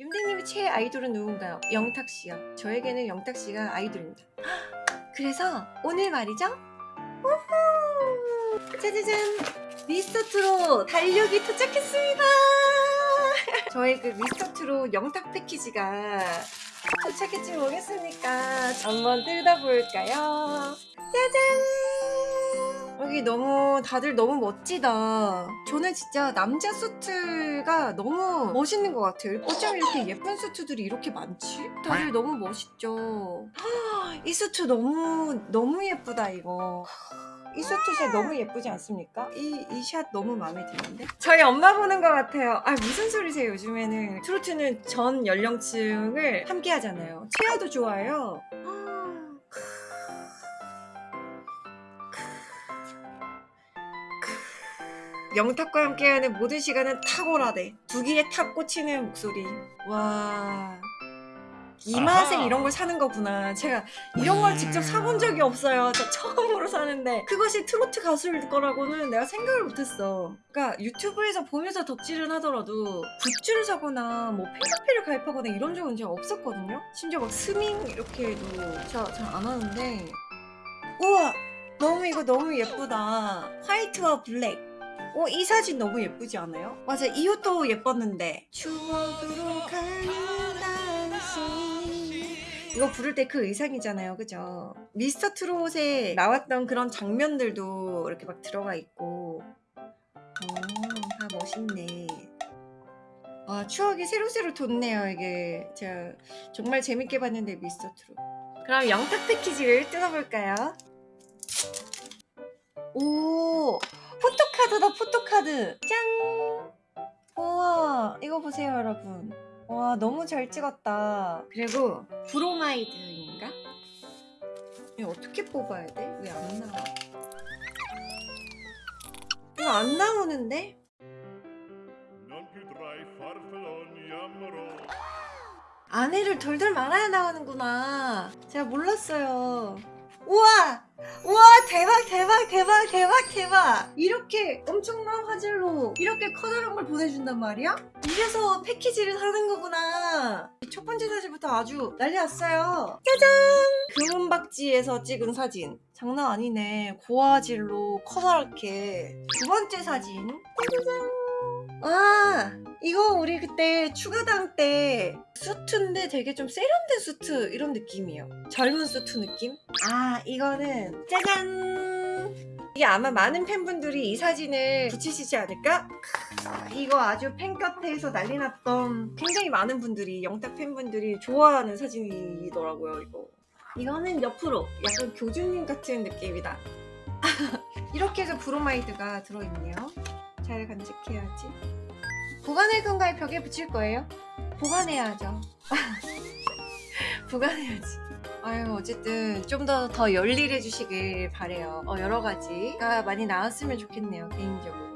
윤댕님의 최애 아이돌은 누군가요? 영탁씨요. 저에게는 영탁씨가 아이돌입니다. 그래서 오늘 말이죠? 우후! 짜자잔! 미스터트롯 달력이 도착했습니다! 저의 그 미스터트롯 영탁 패키지가 도착했지 뭐겠습니까? 한번 뜯어볼까요? 여기 너무 다들 너무 멋지다. 저는 진짜 남자 수트가 너무 멋있는 것 같아요. 어쩜 이렇게 예쁜 수트들이 이렇게 많지? 다들 너무 멋있죠. 헉, 이 수트 너무 너무 예쁘다 이거. 이 수트샷 너무 예쁘지 않습니까? 이 이 샷 너무 마음에 드는데? 저희 엄마 보는 것 같아요. 아 무슨 소리세요? 요즘에는 트로트는 전 연령층을 함께 하잖아요. 체어도 좋아요. 영탁과 함께하는 모든 시간은 탁월하대. 두 귀에 탁 꽂히는 목소리. 와. 이 맛에 아하. 이런 걸 사는 거구나. 제가 이런 걸 직접 사본 적이 없어요. 저 처음으로 사는데 그것이 트로트 가수일 거라고는 내가 생각을 못했어. 그러니까 유튜브에서 보면서 덕질은 하더라도 굿즈를 사거나 뭐 팬카페를 가입하거나 이런 적은 제가 없었거든요. 심지어 막 스밍 이렇게 해도 제가 잘 안 하는데 우와 너무 이거 너무 예쁘다. 화이트와 블랙. 어, 이 사진 너무 예쁘지 않아요? 맞아, 이 옷도 예뻤는데. 추억으로 가는 당신. 이거 부를 때 그 의상이잖아요, 그죠? 미스터 트롯에 나왔던 그런 장면들도 이렇게 막 들어가 있고. 어, 다 멋있네. 와, 추억이 새록새록 돋네요, 이게. 제가 정말 재밌게 봤는데, 미스터 트롯. 그럼 영탁 패키지를 뜯어볼까요? 오, 포토카드다 포토카드. 짠. 우와 이거 보세요 여러분. 와 너무 잘 찍었다. 그리고 브로마이드인가? 이거 어떻게 뽑아야 돼? 왜 안 나와? 이거 안 나오는데? 안에를 돌돌 말아야 나오는구나. 제가 몰랐어요. 우와! 우와 대박 대박 대박 대박. 이렇게 엄청난 화질로 이렇게 커다란 걸 보내준단 말이야? 이래서 패키지를 사는 거구나. 첫 번째 사진부터 아주 난리 났어요. 짜잔! 금은박지에서 찍은 사진. 장난 아니네. 고화질로 커다랗게. 두 번째 사진. 짜자잔! 아 이거 우리 그때 추가당 때 수트인데 되게 좀 세련된 수트 이런 느낌이에요. 젊은 수트 느낌? 아 이거는 짜잔 이게 아마 많은 팬분들이 이 사진을 붙이시지 않을까? 크, 이거 아주 팬카페에서 난리 났던 굉장히 많은 분들이 영탁 팬분들이 좋아하는 사진이더라고요 이거 이거는 옆으로 약간 교주님 같은 느낌이다 이렇게 해서 브로마이드가 들어있네요 잘 간직해야지 보관할 건가요? 벽에 붙일 거예요? 보관해야죠 보관해야지 아유 어쨌든 좀 더 더 열일해 주시길 바래요. 어, 여러 가지가 많이 나왔으면 좋겠네요 개인적으로